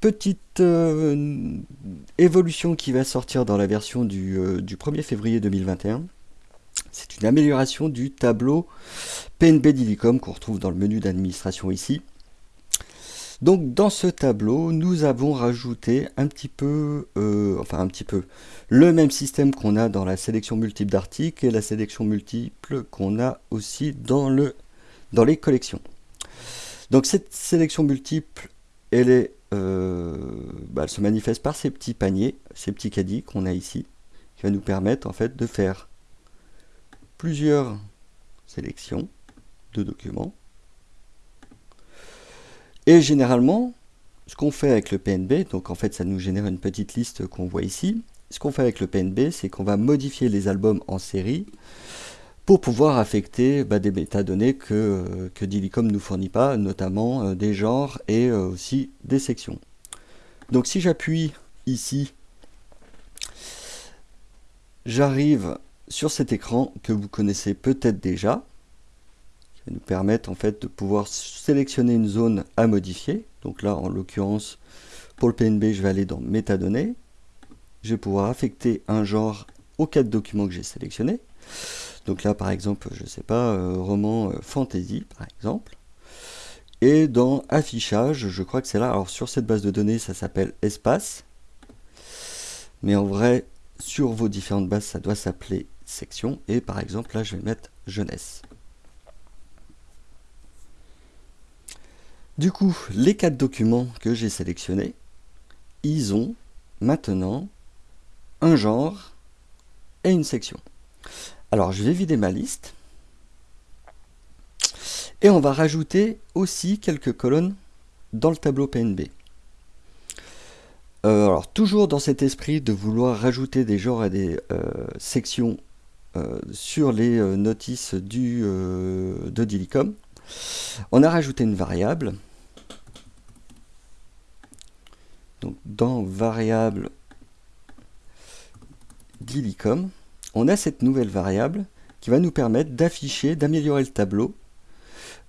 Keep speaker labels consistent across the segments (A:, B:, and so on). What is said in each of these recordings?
A: petite euh, évolution qui va sortir dans la version du, euh, du 1er février 2021. C'est une amélioration du tableau PNB d'Illicom qu'on retrouve dans le menu d'administration ici. Donc dans ce tableau, nous avons rajouté un petit peu, euh, enfin un petit peu, le même système qu'on a dans la sélection multiple d'articles et la sélection multiple qu'on a aussi dans, dans les collections. Donc cette sélection multiple, elle, est, euh, bah, elle se manifeste par ces petits paniers, ces petits caddies qu'on a ici, qui va nous permettre en fait de faire plusieurs sélections de documents et généralement, ce qu'on fait avec le PNB, donc en fait ça nous génère une petite liste qu'on voit ici. Ce qu'on fait avec le PNB, c'est qu'on va modifier les albums en série pour pouvoir affecter bah, des métadonnées que, euh, que Dilicom ne nous fournit pas, notamment euh, des genres et euh, aussi des sections. Donc si j'appuie ici, j'arrive sur cet écran que vous connaissez peut-être déjà nous permettre en fait de pouvoir sélectionner une zone à modifier. Donc là, en l'occurrence, pour le PNB, je vais aller dans métadonnées. Je vais pouvoir affecter un genre aux quatre documents que j'ai sélectionnés. Donc là, par exemple, je ne sais pas, euh, roman euh, fantasy, par exemple. Et dans affichage, je crois que c'est là. Alors sur cette base de données, ça s'appelle espace. Mais en vrai, sur vos différentes bases, ça doit s'appeler section. Et par exemple, là, je vais mettre jeunesse. Du coup, les quatre documents que j'ai sélectionnés, ils ont maintenant un genre et une section. Alors, je vais vider ma liste. Et on va rajouter aussi quelques colonnes dans le tableau PNB. Euh, alors, toujours dans cet esprit de vouloir rajouter des genres et des euh, sections euh, sur les notices du, de Dilicom, on a rajouté une variable Donc dans variable dilicom, on a cette nouvelle variable qui va nous permettre d'afficher, d'améliorer le tableau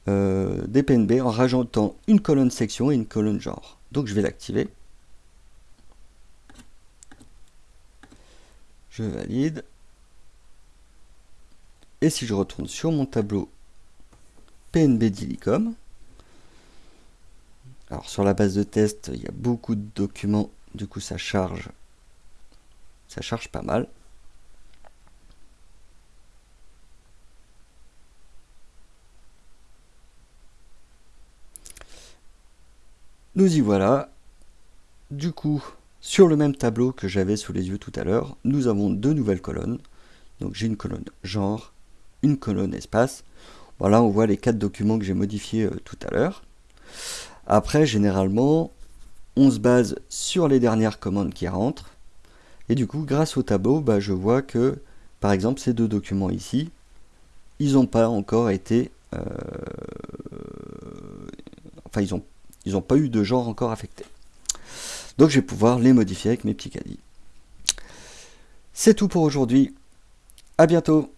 A: euh, des PNB en rajoutant une colonne section et une colonne genre. Donc je vais l'activer. Je valide. Et si je retourne sur mon tableau PNB Dilicom, alors sur la base de test, il y a beaucoup de documents, du coup ça charge, ça charge pas mal. Nous y voilà. Du coup, sur le même tableau que j'avais sous les yeux tout à l'heure, nous avons deux nouvelles colonnes. Donc j'ai une colonne genre, une colonne espace. Voilà, on voit les quatre documents que j'ai modifiés euh, tout à l'heure. Après, généralement, on se base sur les dernières commandes qui rentrent. Et du coup, grâce au tableau, bah, je vois que, par exemple, ces deux documents ici, ils n'ont pas encore été... Euh, enfin, ils n'ont ils ont pas eu de genre encore affecté. Donc, je vais pouvoir les modifier avec mes petits caddies. C'est tout pour aujourd'hui. À bientôt